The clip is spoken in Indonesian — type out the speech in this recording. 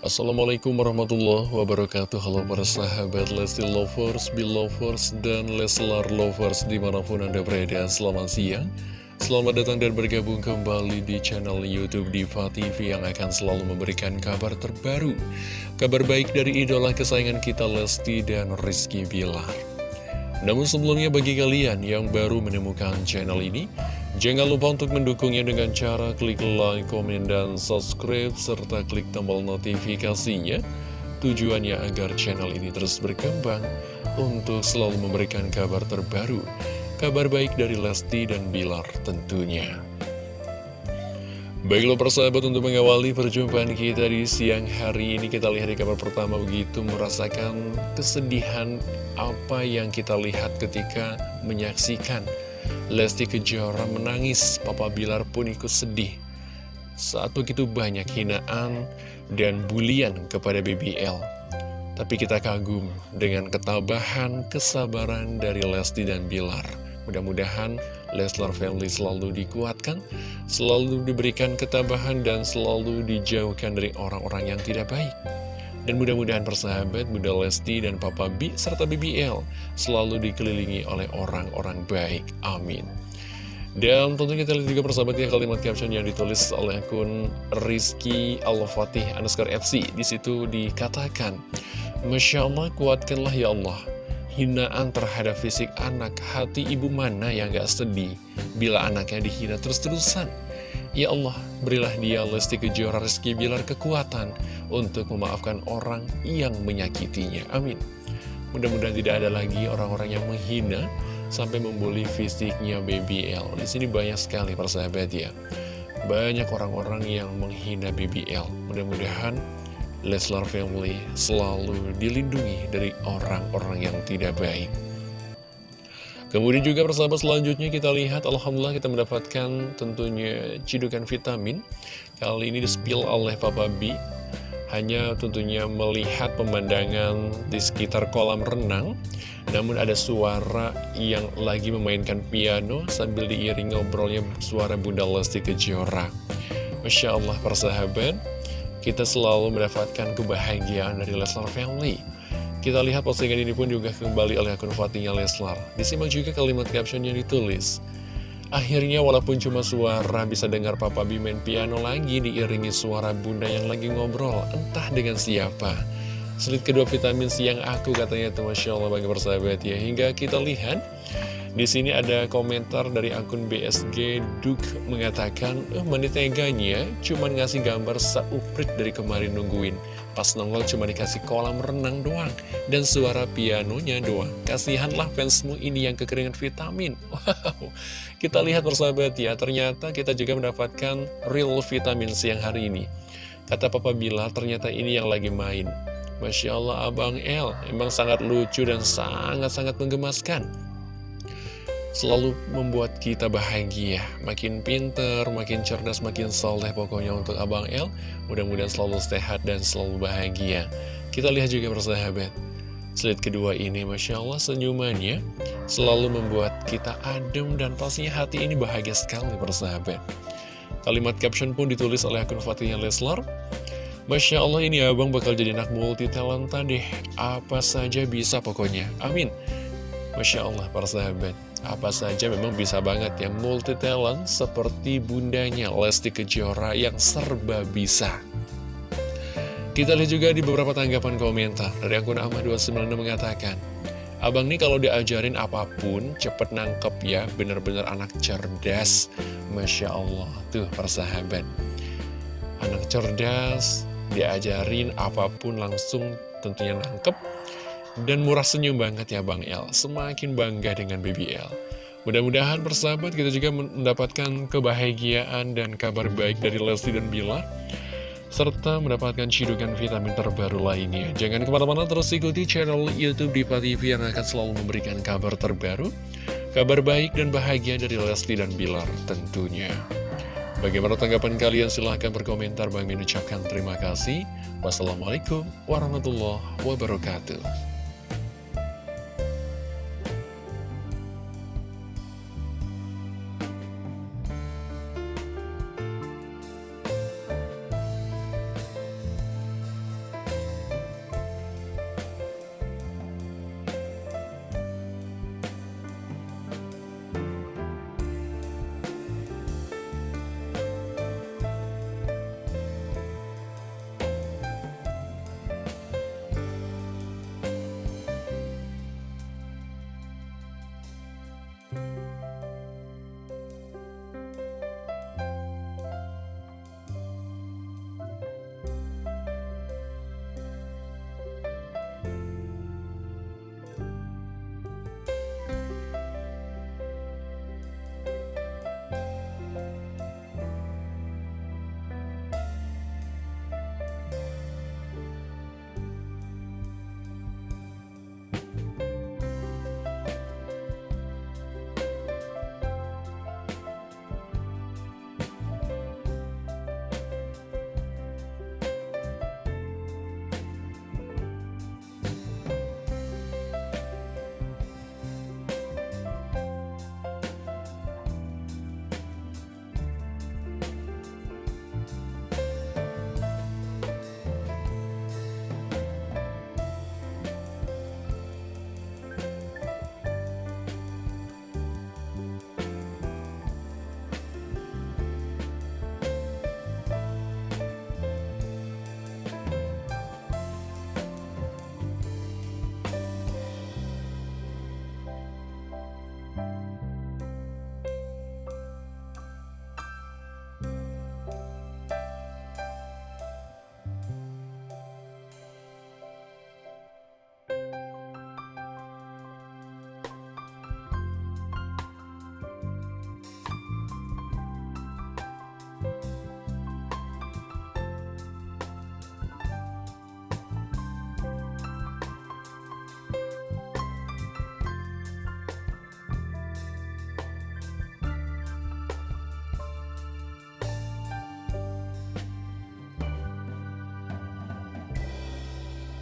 Assalamualaikum warahmatullahi wabarakatuh. Halo para sahabat Lesti Lovers, Belovers, dan Leslar Lovers di mana pun anda berada. Selamat siang. Selamat datang dan bergabung kembali di channel Youtube Diva TV Yang akan selalu memberikan kabar terbaru. Kabar baik dari idola kesayangan kita Lesti dan Rizky Bilar. Namun sebelumnya bagi kalian yang baru menemukan channel ini, jangan lupa untuk mendukungnya dengan cara klik like, komen, dan subscribe, serta klik tombol notifikasinya. Tujuannya agar channel ini terus berkembang untuk selalu memberikan kabar terbaru, kabar baik dari Lesti dan Bilar tentunya. Baiklah persahabat untuk mengawali perjumpaan kita di siang hari ini Kita lihat di kabar pertama begitu merasakan kesedihan apa yang kita lihat ketika menyaksikan Lesti Kejora menangis. Papa Bilar pun ikut sedih. Saat begitu banyak hinaan dan bulian kepada BBL Tapi kita kagum dengan ketabahan, kesabaran dari Lesti dan Bilar. Mudah-mudahan Leslar Family selalu dikuatkan, selalu diberikan ketabahan, dan selalu dijauhkan dari orang-orang yang tidak baik. Dan mudah-mudahan persahabat Bunda Lesti dan Papa B serta BBL selalu dikelilingi oleh orang-orang baik. Amin. Dan tentu kita lihat juga persahabat ya kalimat caption yang ditulis oleh akun Rizky Al-Fatih underscore FC. Di situ dikatakan, Masya Allah kuatkanlah ya Allah hinaan terhadap fisik anak, hati ibu mana yang gak sedih bila anaknya dihina terus-terusan? Ya Allah, berilah dia Lesti Kejora Rizky Bilar kekuatan untuk memaafkan orang yang menyakitinya. Amin. Mudah-mudahan tidak ada lagi orang-orang yang menghina sampai membuli fisiknya BBL. Di sini banyak sekali persahabat ya. Banyak orang-orang yang menghina BBL. Mudah-mudahan Leslar Family selalu dilindungi dari orang-orang yang tidak baik. Kemudian juga persahabat selanjutnya kita lihat Alhamdulillah kita mendapatkan tentunya cidukan vitamin. Kali ini dispil oleh Papa B Hanya tentunya melihat pemandangan di sekitar kolam renang Namun ada suara yang lagi memainkan piano Sambil diiringi ngobrolnya suara Bunda Lesti Kejora. Masya Allah persahabat kita selalu mendapatkan kebahagiaan dari Leslar Family. Kita lihat postingan ini pun juga kembali oleh akun Fatinya Leslar. Disimak juga kalimat caption yang ditulis. Akhirnya walaupun cuma suara bisa dengar Papa B main piano lagi diiringi suara bunda yang lagi ngobrol, entah dengan siapa. Selit kedua vitamin siang aku katanya tuh Masya Allah bagi persahabat ya. Hingga kita lihat di sini ada komentar dari akun BSG Duk mengatakan, eh, menit teganya cuma ngasih gambar sauprit dari kemarin nungguin. Pas nongol cuma dikasih kolam renang doang dan suara pianonya doang. Kasihanlah fansmu ini yang kekeringan vitamin. Wow, kita lihat persahabat ya, ternyata kita juga mendapatkan real vitamin siang hari ini. Kata Papa Bila, ternyata ini yang lagi main. Masya Allah Abang El, emang sangat lucu dan sangat-sangat menggemaskan selalu membuat kita bahagia. Makin pinter, makin cerdas, makin soleh pokoknya untuk Abang El. Mudah-mudahan selalu sehat dan selalu bahagia. Kita lihat juga persahabat. Slide kedua ini Masya Allah senyumannya Selalu membuat kita adem dan pastinya hati ini bahagia sekali persahabat. Kalimat caption pun ditulis oleh akun Fatihnya Leslar. Masya Allah ini abang bakal jadi anak multi talenta deh. Apa saja bisa pokoknya. Amin. Masya Allah para sahabat apa saja memang bisa banget ya multi talent seperti bundanya Lesti Kejora yang serba bisa. Kita lihat juga di beberapa tanggapan komentar dari akun Ahmad296 mengatakan, Abang nih kalau diajarin apa pun cepet nangkep ya, bener-bener anak cerdas. Masya Allah, tuh persahabat. Anak cerdas, diajarin apa pun langsung tentunya nangkep dan murah senyum banget ya Bang El Semakin bangga dengan BBL Mudah-mudahan persahabat kita juga mendapatkan kebahagiaan dan kabar baik dari Lesti dan Bila serta mendapatkan cidukan vitamin terbaru lainnya. Jangan ke mana-mana terus ikuti channel Youtube Diva TV yang akan selalu memberikan kabar terbaru, kabar baik dan bahagia dari Lesti dan Bilar tentunya. Bagaimana tanggapan kalian? Silahkan berkomentar. Bang mengucapkan terima kasih. Wassalamualaikum warahmatullahi wabarakatuh.